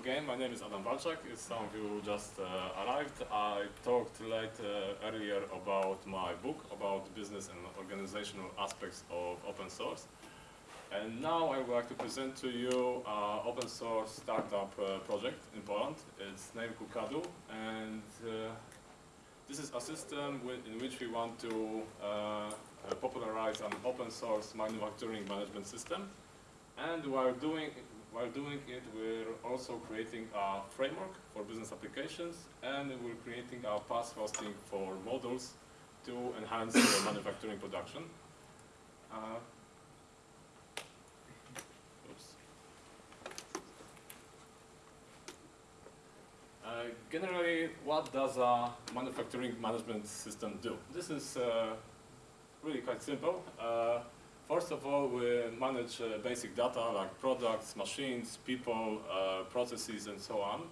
again. My name is Adam Walczak. Some of you just uh, arrived, I talked late uh, earlier about my book about business and organizational aspects of open source. And now I would like to present to you an open source startup uh, project in Poland. It's named Qcadoo, and uh, this is a system in which we want to uh, popularize an open source manufacturing management system. And while doing, while doing it, we're also creating a framework for business applications, and we're creating a PaaS hosting for models to enhance manufacturing production. Uh, Uh, generally, what does a manufacturing management system do? This is uh, really quite simple. Uh, first of all, we manage uh, basic data like products, machines, people, uh, processes, and so on.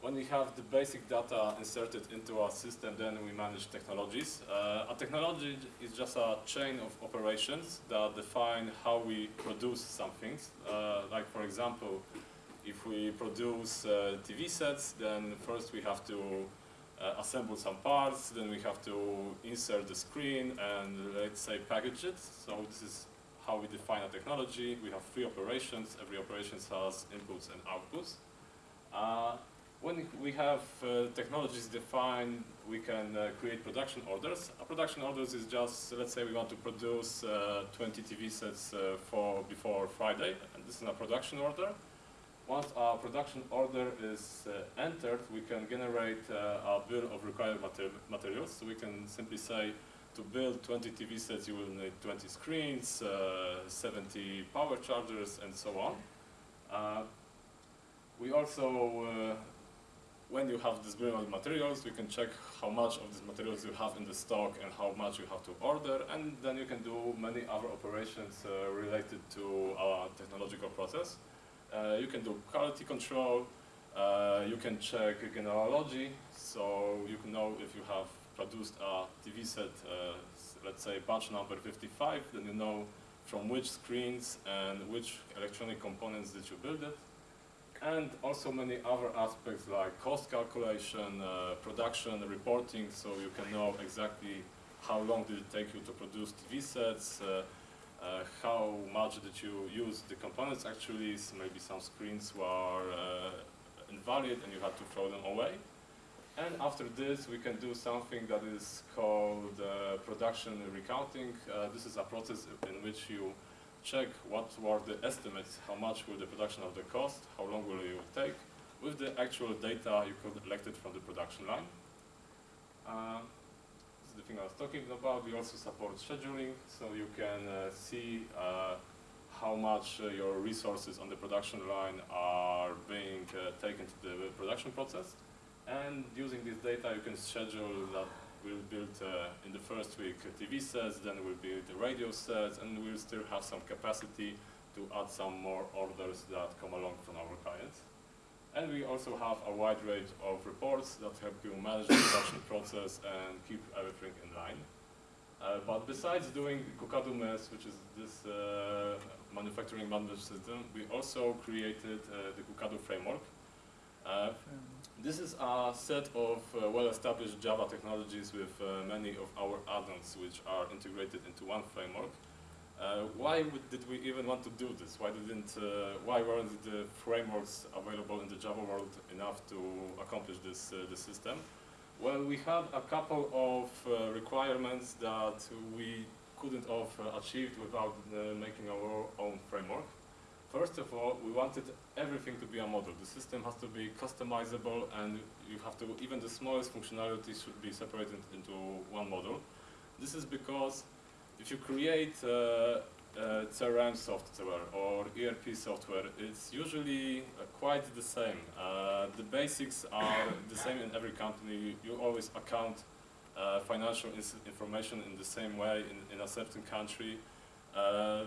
when we have the basic data inserted into our system, then we manage technologies. a technology is just a chain of operations that define how we produce some things. like, for example, if we produce uh, TV sets, then first we have to uh, assemble some parts, then we have to insert the screen and let's say package it. So this is how we define a technology. We have three operations. Every operation has inputs and outputs. Uh, when we have uh, technologies defined, we can uh, create production orders. A production orders is just, let's say we want to produce uh, 20 TV sets for before Friday, and this is a production order. Once our production order is uh, entered, we can generate uh, a bill of required mater materials. So we can simply say, to build 20 TV sets, you will need 20 screens, uh, 70 power chargers, and so on. Uh, we also, uh, when you have this bill of materials, we can check how much of these materials you have in the stock and how much you have to order, and then you can do many other operations uh, related to our technological process. Uh, you can do quality control, uh, you can check genealogy, so you can know if you have produced a TV set, uh, let's say batch number 55, then you know from which screens and which electronic components did you build it. And also many other aspects like cost calculation, uh, production, reporting, so you can know exactly how long did it take you to produce TV sets, uh, uh, how much did you use the components actually, so maybe some screens were uh, invalid and you had to throw them away. And after this, we can do something that is called uh, production recounting. Uh, this is a process in which you check what were the estimates, how much will the production of the cost, how long will it take, with the actual data you collected from the production line. Uh, the thing I was talking about. We also support scheduling, so you can uh, see uh, how much uh, your resources on the production line are being uh, taken to the production process. And using this data, you can schedule that we'll build uh, in the first week TV sets, then we'll build the radio sets, and we'll still have some capacity to add some more orders that come along from our clients. And we also have a wide range of reports that help you manage the production process and keep everything in line. Uh, but besides doing Qcadoo MES, which is this uh, manufacturing management system, we also created uh, the Qcadoo framework. Uh, this is a set of uh, well-established Java technologies with uh, many of our add-ons which are integrated into one framework. Uh, why did we even want to do this? Why didn't, uh, why weren't the frameworks available in the Java world enough to accomplish this, uh, this system? Well, we had a couple of uh, requirements that we couldn't have uh, achieved without uh, making our own framework. First of all, we wanted everything to be a model. The system has to be customizable and you have to, even the smallest functionality should be separated into one model. This is because if you create uh, CRM software or ERP software, it's usually uh, quite the same. Uh, the basics are the same in every company. You always account uh, financial information in the same way in, in a certain country. Uh,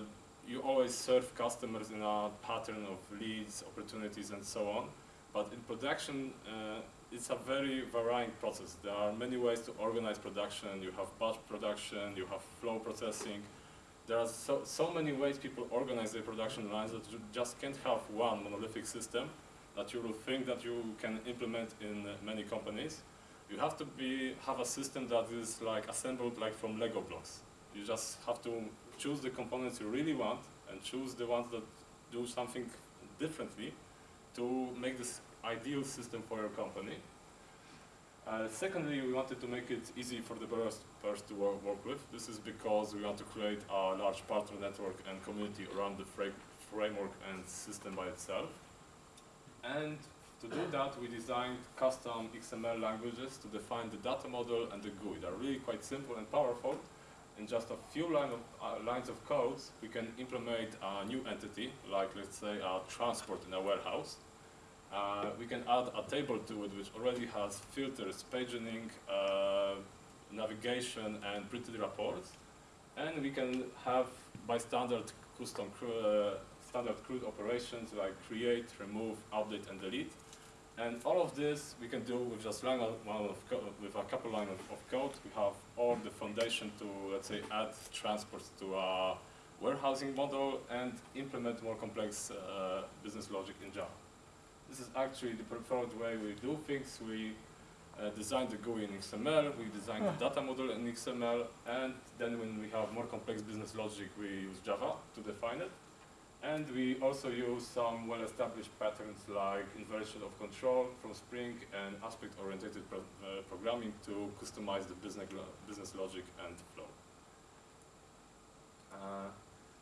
you always serve customers in a pattern of leads, opportunities, and so on. But in production, it's a very varying process. There are many ways to organize production. You have batch production, you have flow processing, there are so, so many ways people organize their production lines that you just can't have one monolithic system that you will think that you can implement in many companies. You have to be, have a system that is like assembled like from Lego blocks. You just have to choose the components you really want and choose the ones that do something differently to make this ideal system for your company. Uh, secondly, we wanted to make it easy for the developers to work, work, with. This is because we want to create a large partner network and community around the fra framework and system by itself. And to do that, we designed custom XML languages to define the data model and the GUI. They're really quite simple and powerful. In just a few line of, uh, lines of codes, we can implement a new entity, like let's say a transport in a warehouse, uh, we can add a table to it which already has filters, paginning, uh, navigation, and printed reports. And we can have, by standard custom uh, standard CRUD operations like create, remove, update, and delete. And all of this we can do with just line of, with a couple lines of, of, code. We have all the foundation to, let's say, add transports to a warehousing model and implement more complex uh, business logic in Java. This is actually the preferred way we do things. We uh, design the GUI in XML, we design the data model in XML, and then when we have more complex business logic, we use Java to define it. And we also use some well-established patterns like inversion of control from Spring and aspect-oriented pro uh, programming to customize the business, lo business logic and flow. Uh,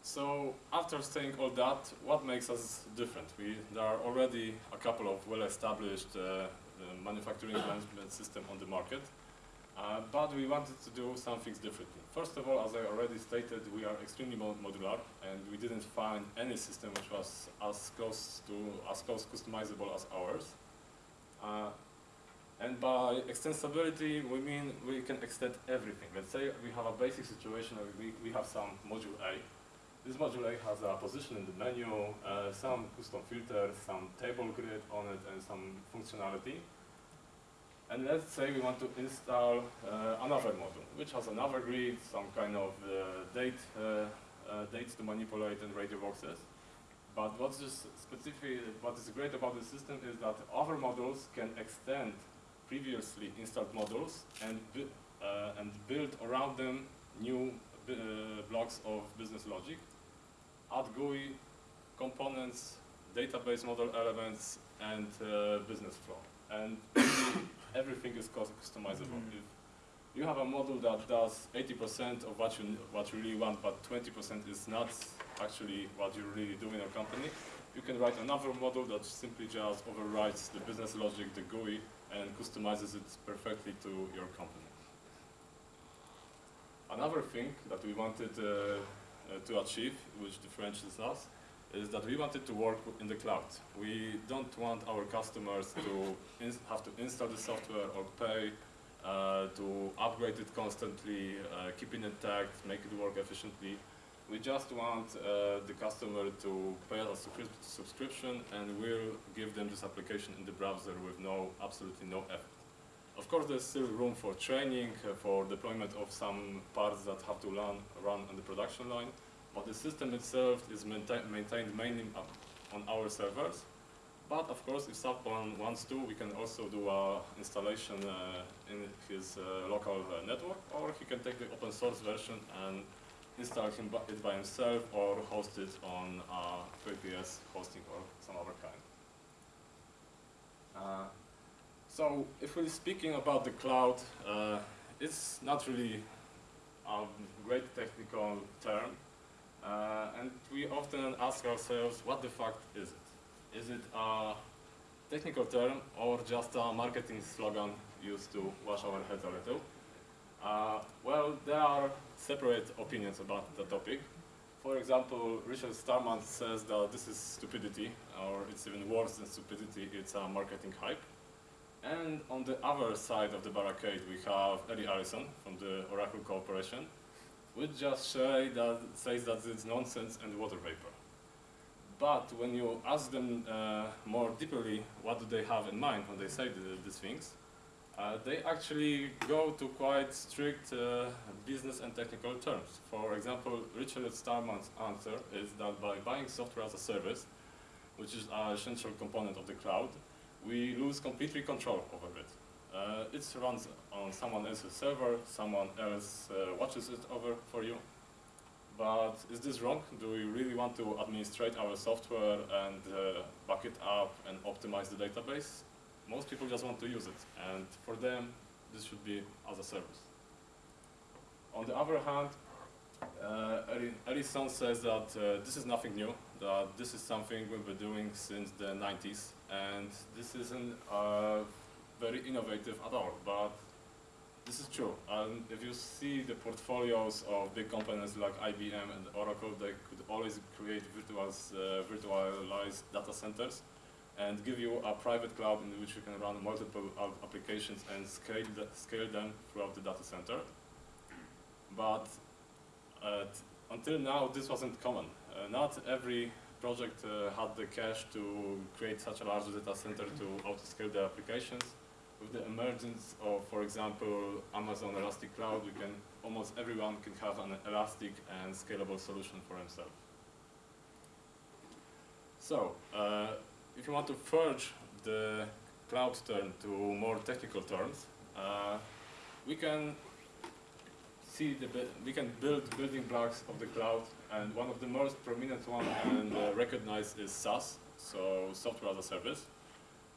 so after saying all that, what makes us different? We, there are already a couple of well-established uh, uh, manufacturing management system on the market, uh, but we wanted to do some things differently. First of all, as I already stated, we are extremely modular, and we didn't find any system which was as close to as close customizable as ours. Uh, and by extensibility, we mean we can extend everything. Let's say we have a basic situation we, we have some module A, this module has a position in the menu, uh, some custom filters, some table grid on it, and some functionality. And let's say we want to install uh, another module, which has another grid, some kind of uh, date, uh, uh, dates to manipulate and radio boxes. But what's specific, what is great about the system is that other modules can extend previously installed modules and, uh, and build around them new blocks of business logic add GUI components, database model elements, and uh, business flow. And everything is customizable. Mm. If you have a model that does 80% of what you, what you really want, but 20% is not actually what you really do in your company, you can write another model that simply just overrides the business logic, the GUI, and customizes it perfectly to your company. Another thing that we wanted uh, to achieve, which differentiates us, is that we wanted to work in the cloud. We don't want our customers to have to install the software or pay uh, to upgrade it constantly, uh, keep it intact, make it work efficiently. We just want uh, the customer to pay a subscription and we'll give them this application in the browser with no, absolutely no effort. Of course, there's still room for training, uh, for deployment of some parts that have to run, run on the production line, but the system itself is maintain, maintained mainly on our servers. But of course, if someone wants to, we can also do a installation uh, in his uh, local uh, network, or he can take the open source version and install it by himself, or host it on uh, 3PS hosting or some other kind. So if we're speaking about the cloud, uh, it's not really a great technical term. Uh, and we often ask ourselves, what the fuck is it? Is it a technical term or just a marketing slogan used to wash our heads a little? Uh, well, there are separate opinions about the topic. For example, Richard Stallman says that this is stupidity, or it's even worse than stupidity, it's a marketing hype. And on the other side of the barricade, we have Larry Ellison from the Oracle Corporation, which just say that, says that it's nonsense and water vapor. But when you ask them uh, more deeply what do they have in mind when they say the, these things, Uh, they actually go to quite strict uh, business and technical terms. For example, Richard Stallman's answer is that by buying software as a service, which is an essential component of the cloud, we lose completely control over it. Uh, it runs on someone else's server, someone else uh, watches it over for you. But is this wrong? Do we really want to administrate our software and uh, back it up and optimize the database? Most people just want to use it, and for them, this should be as a service. On the other hand, uh, says that uh, this is nothing new, that this is something we've been doing since the 90s, and this isn't uh, very innovative at all, but this is true. And if you see the portfolios of big companies like IBM and Oracle, they could always create virtuals, uh, virtualized data centers and give you a private cloud in which you can run multiple applications and scale, the, scale them throughout the data center. But uh, until now, this wasn't common. Uh, not every project uh, had the cash to create such a large data center to auto-scale the applications. With the emergence of, for example, Amazon Elastic Cloud, we can almost everyone can have an elastic and scalable solution for himself. So, uh, if you want to forge the cloud term to more technical terms, uh, we can see the we can build building blocks of the cloud, and one of the most prominent one and uh, recognized is SaaS, so software as a service.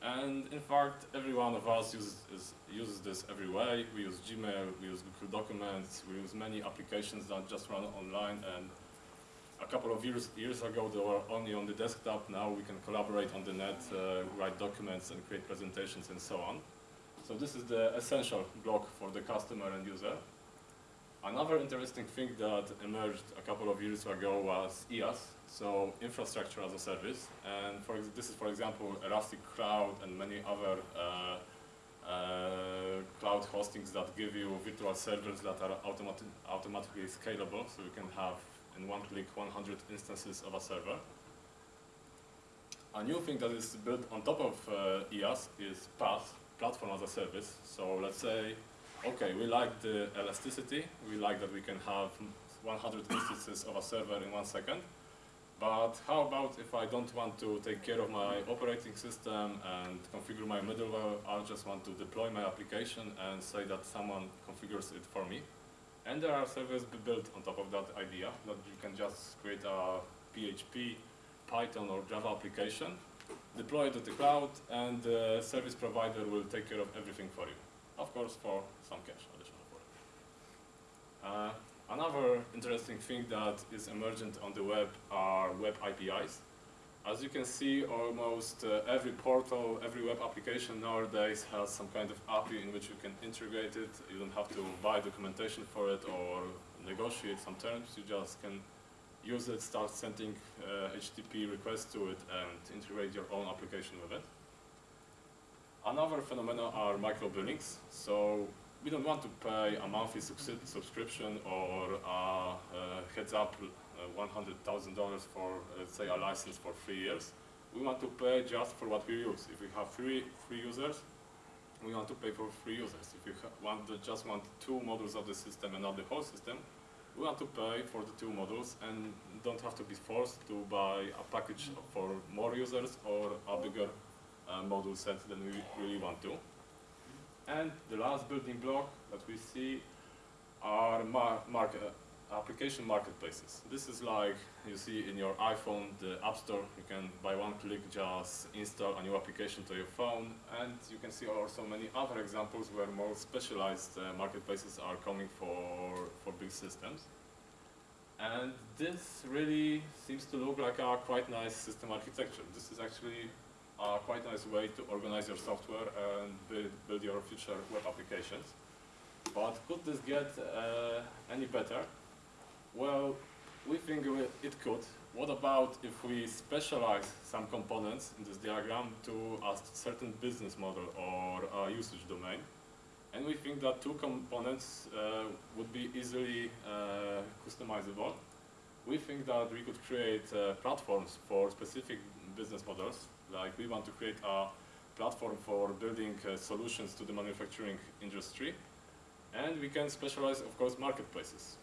And in fact, every one of us uses, is, uses this every way. We use Gmail, we use Google Documents, we use many applications that just run online. And a couple of years, years ago, they were only on the desktop. Now we can collaborate on the net, uh, write documents and create presentations and so on. So this is the essential block for the customer and user. Another interesting thing that emerged a couple of years ago was IaaS, so infrastructure as a service. And for this is, for example, Elastic Cloud and many other uh, uh, cloud hostings that give you virtual servers that are automatic, automatically scalable, so you can have in one click 100 instances of a server. A new thing that is built on top of uh, IaaS is PaaS, Platform as a Service. So let's say okay, we like the elasticity, we like that we can have 100 instances of a server in one second, but how about if I don't want to take care of my operating system and configure my middleware, I just want to deploy my application and say that someone configures it for me. And there are servers built on top of that idea that you can just create a PHP, Python or Java application, deploy it to the cloud, and the service provider will take care of everything for you of course for some cash additional for it. Uh, another interesting thing that is emergent on the web are web APIs. As you can see, almost uh, every portal, every web application nowadays has some kind of API in which you can integrate it. You don't have to buy documentation for it or negotiate some terms. You just can use it, start sending uh, HTTP requests to it, and integrate your own application with it. Another phenomenon are micro billings. So we don't want to pay a monthly subscription or a, a heads up uh, $100,000 for, let's say, a license for three years. We want to pay just for what we use. If we have three free users, we want to pay for three users. If you want to just want two models of the system and not the whole system, we want to pay for the two models and don't have to be forced to buy a package for more users or a bigger uh, module set than we really want to. And the last building block that we see are mar market, uh, application marketplaces. This is like you see in your iPhone, the App Store. You can, by one click, just install a new application to your phone. And you can see also many other examples where more specialized uh, marketplaces are coming for, for big systems. And this really seems to look like a quite nice system architecture. This is actually a quite a nice way to organize your software and build, build your future web applications. But could this get uh, any better? Well, we think it could. What about if we specialize some components in this diagram to a certain business model or a usage domain? And we think that two components uh, would be easily uh, customizable. We think that we could create uh, platforms for specific business models like we want to create a platform for building uh, solutions to the manufacturing industry. And we can specialize, of course, marketplaces.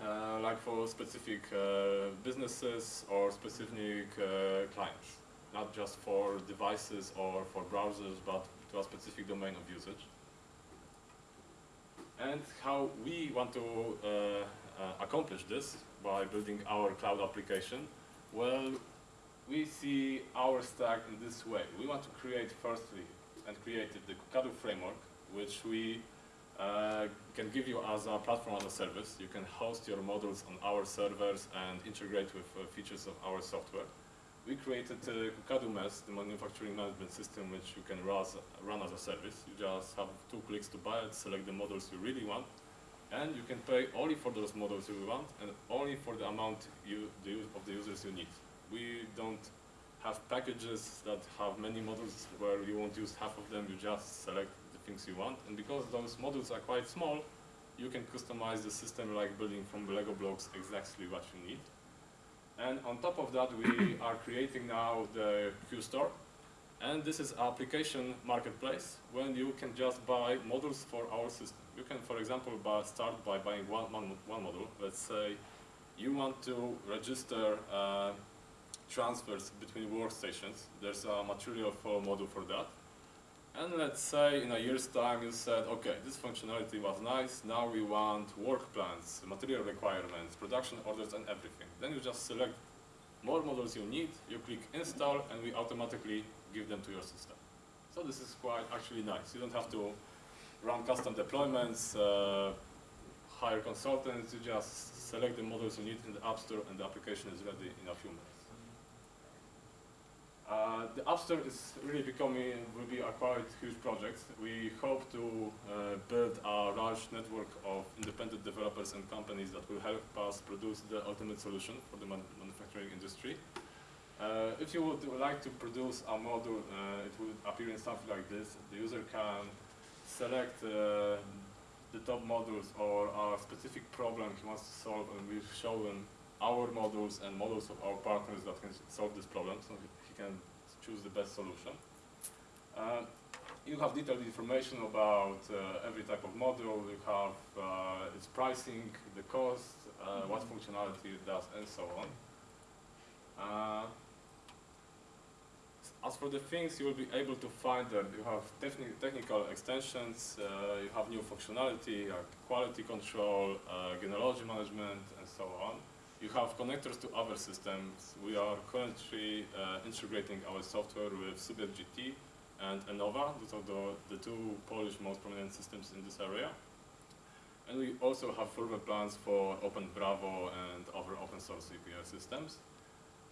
Uh, like for specific uh, businesses or specific uh, clients, not just for devices or for browsers, but to a specific domain of usage. And how we want to uh, uh, accomplish this by building our cloud application, well, we see our stack in this way. We want to create firstly and created the Qcadoo framework, which we uh, can give you as a platform as a service. You can host your models on our servers and integrate with uh, features of our software. We created uh, Qcadoo MES, the manufacturing management system, which you can run as a service. You just have two clicks to buy it, select the models you really want, and you can pay only for those models you want and only for the amount you, the, of the users you need. We don't have packages that have many models where you won't use half of them, you just select the things you want. And because those models are quite small, you can customize the system like building from Lego blocks exactly what you need. And on top of that, we are creating now the QStore. And this is application marketplace when you can just buy models for our system. You can, for example, buy, start by buying one, one, one model. Let's say you want to register uh, transfers between workstations. There's a material module for that. And let's say in a year's time you said, okay, this functionality was nice, now we want work plans, material requirements, production orders and everything. Then you just select more models you need, you click install and we automatically give them to your system. So this is quite actually nice. You don't have to run custom deployments, uh, hire consultants, you just select the models you need in the App Store and the application is ready in a few minutes. Uh, the App Store is really becoming, will be a quite huge project. We hope to uh, build a large network of independent developers and companies that will help us produce the ultimate solution for the man manufacturing industry. Uh, if you would like to produce a module, uh, it will appear in something like this. The user can select uh, the top modules or a specific problem he wants to solve and we show him our models and models of our partners that can solve this problem so can choose the best solution. Uh, you have detailed information about uh, every type of module, you have uh, its pricing, the cost, uh, what functionality it does and so on. Uh, as for the things you will be able to find there, you have techni technical extensions, uh, you have new functionality like quality control, uh, genealogy management, and so on. You have connectors to other systems. We are currently uh, integrating our software with Subiekt GT and Enova. Those are the, the two Polish most prominent systems in this area. And we also have further plans for Openbravo and other open source API systems.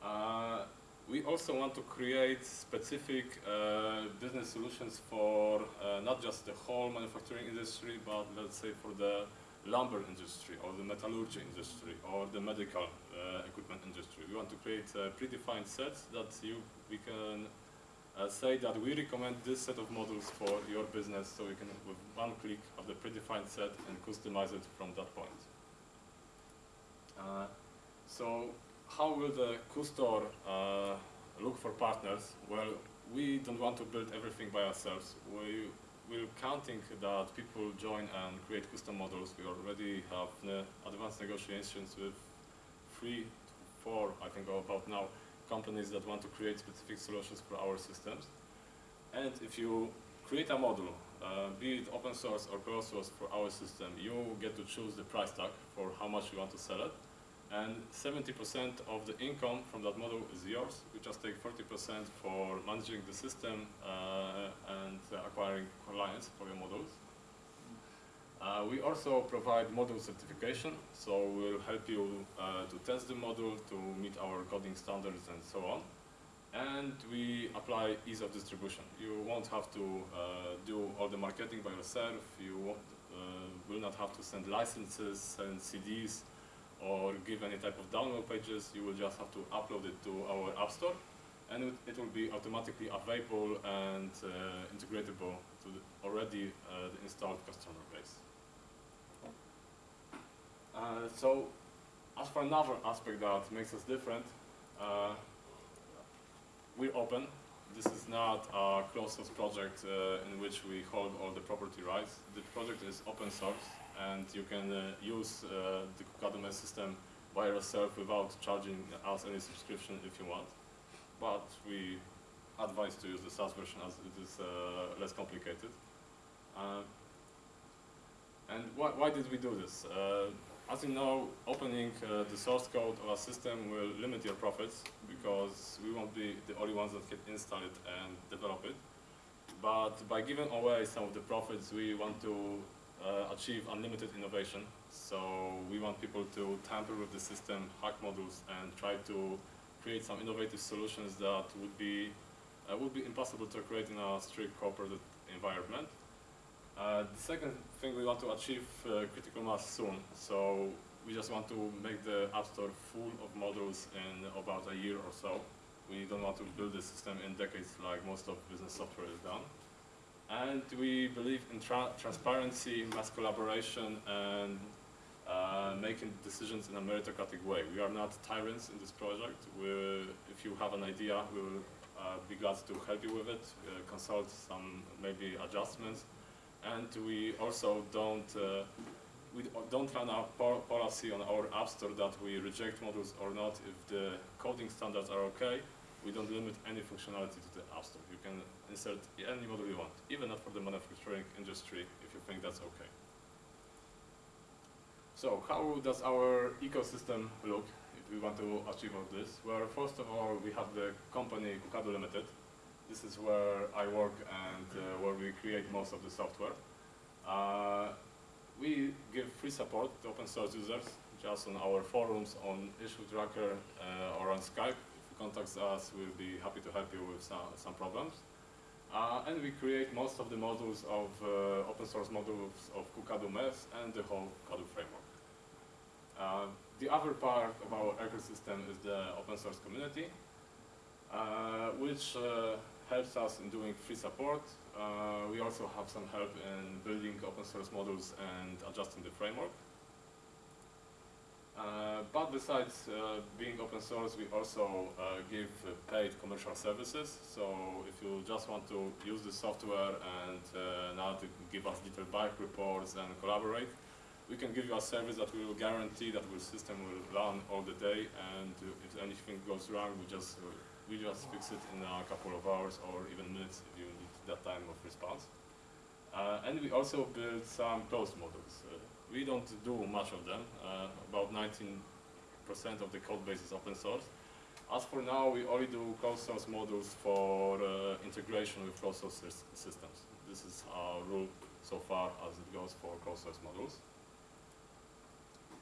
Uh, we also want to create specific uh, business solutions for uh, not just the whole manufacturing industry, but let's say for the lumber industry or the metallurgy industry or the medical uh, equipment industry. We want to create uh, predefined sets that you, we can uh, say that we recommend this set of models for your business so you can with one click of the predefined set and customize it from that point. Uh, so how will the QStore uh, look for partners? Well, we don't want to build everything by ourselves. We we're counting that people join and create custom models. We already have uh, advanced negotiations with three, four, I think, about now, companies that want to create specific solutions for our systems. And if you create a model, uh, be it open source or closed source for our system, you get to choose the price tag for how much you want to sell it. And 70% of the income from that model is yours. You just take 40% for managing the system uh, and clients for your models. Uh, we also provide model certification, so we'll help you uh, to test the model, to meet our coding standards and so on. And we apply ease of distribution. You won't have to uh, do all the marketing by yourself. You uh, will not have to send licenses, send CDs, or give any type of download pages, you will just have to upload it to our App Store and it, it will be automatically available and uh, integratable to the already uh, the installed customer base. Uh, so, as for another aspect that makes us different, uh, we're open this is not a closed source project uh, in which we hold all the property rights. The project is open source and you can uh, use uh, the Qcadoo system by yourself without charging us any subscription if you want. But we advise to use the SaaS version as it is uh, less complicated. Uh, and why, why did we do this? Uh, as you know, opening uh, the source code of a system will limit your profits because we won't be the only ones that can install it and develop it. But by giving away some of the profits, we want to uh, achieve unlimited innovation. So we want people to tamper with the system, hack modules, and try to create some innovative solutions that would be uh, would be impossible to create in a strict corporate environment. Uh, the second thing we want to achieve uh, critical mass soon. So we just want to make the App Store full of modules in about a year or so. We don't want to build the system in decades like most of business software is done. And we believe in tra transparency, mass collaboration, and uh, making decisions in a meritocratic way. We are not tyrants in this project. we if you have an idea, we will be glad to help you with it, uh, consult some maybe adjustments, and we also don't uh, we don't run a policy on our app store that we reject modules or not if the coding standards are okay. We don't limit any functionality to the app store. You can insert any module you want, even not for the manufacturing industry if you think that's okay. So how does our ecosystem look we want to achieve all this? Well, first of all, we have the company Qcadoo Limited, this is where I work and uh, where we create most of the software. Uh, we give free support to open source users just on our forums, on issue tracker, uh, or on Skype. If you contact us, we'll be happy to help you with some, some problems. Uh, and we create most of the modules of uh, open source modules of Qcadoo MES and the whole Qcadoo framework. The other part of our ecosystem is the open source community, uh, which uh, helps us in doing free support. Uh, we also have some help in building open source models and adjusting the framework. Uh, but besides uh, being open source, we also uh, give paid commercial services. So if you just want to use the software and now to give us little bike reports and collaborate, we can give you a service that will guarantee that the system will run all the day and if anything goes wrong, we just we just fix it in a couple of hours or even minutes if you need that time of response. Uh, and we also build some closed models. Uh, we don't do much of them. Uh, about 19% of the code base is open source. As for now, we only do closed source models for uh, integration with closed source systems. This is our rule so far as it goes for closed source models.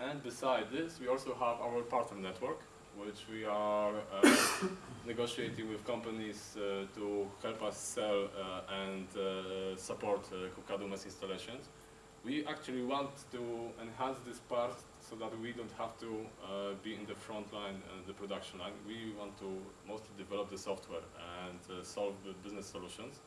And beside this, we also have our partner network, which we are uh, negotiating with companies uh, to help us sell uh, and support Qcadoo MES installations. We actually want to enhance this part so that we don't have to uh, be in the front line and the production line. We want to mostly develop the software and uh, solve the business solutions.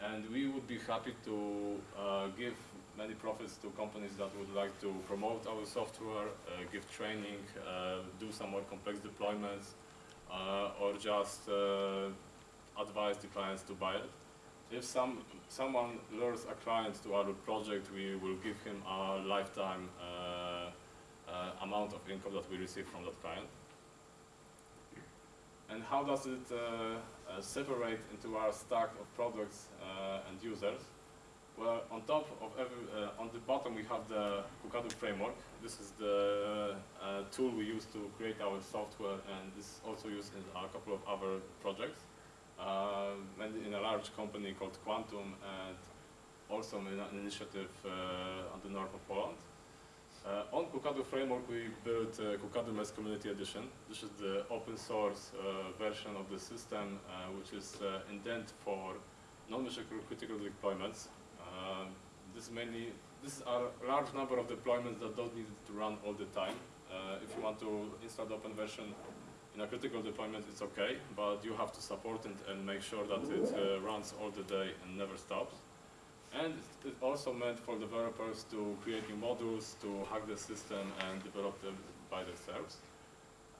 And we would be happy to uh, give many profits to companies that would like to promote our software, uh, give training, uh, do some more complex deployments, uh, or just uh, advise the clients to buy it. If some someone lures a client to our project, we will give him a lifetime uh, amount of income that we receive from that client. And how does it separate into our stack of products and users? On top of every, uh, on the bottom we have the Qcadoo framework. This is the uh, tool we use to create our software and this is also used in a couple of other projects. Uh, and in a large company called Quantum and also in an initiative uh, on the north of Poland. Uh, on Qcadoo framework we built uh, Qcadoo MES Community Edition. This is the open source version of the system which is intended for non-mission critical deployments uh, this mainly this are a large number of deployments that don't need to run all the time. Uh, if you want to install the open version in a critical deployment, it's okay, but you have to support it and make sure that it uh, runs all the day and never stops. And it's also meant for developers to create new modules, to hack the system and develop them by themselves.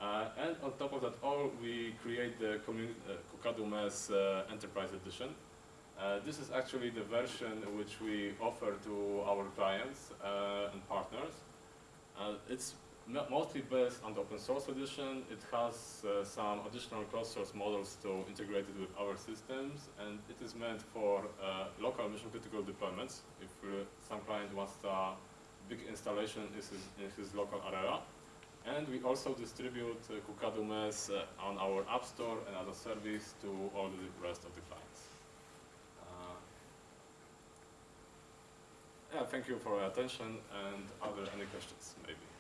Uh, and on top of that, all we create the communi- uh, uh, Enterprise Edition. Uh, this is actually the version which we offer to our clients uh, and partners. Uh, it's mostly based on the open source edition. It has uh, some additional cross-source models to integrate it with our systems, and it is meant for uh, local mission-critical deployments. If some client wants a big installation in his, in his local area, and we also distribute uh, Qcadoo MES uh, on our App Store and as a service to all the rest of the clients. Uh, yeah, thank you for your attention, and are there any questions, maybe?